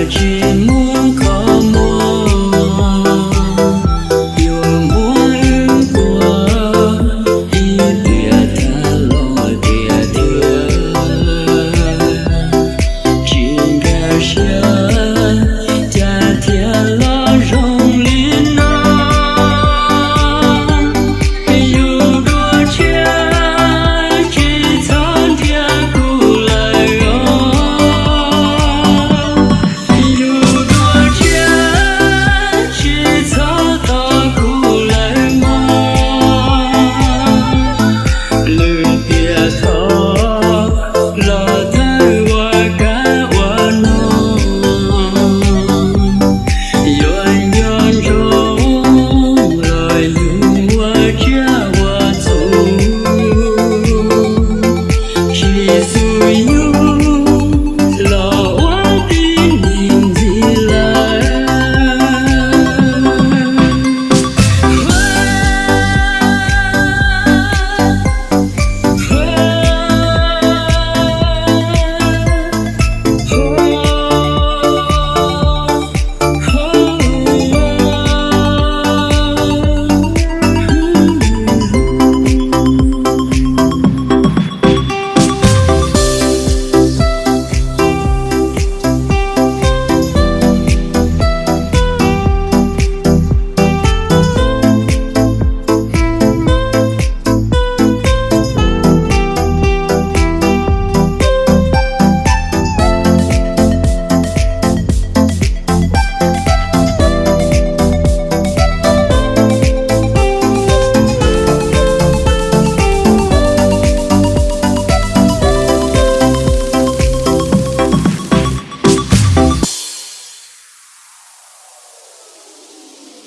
ah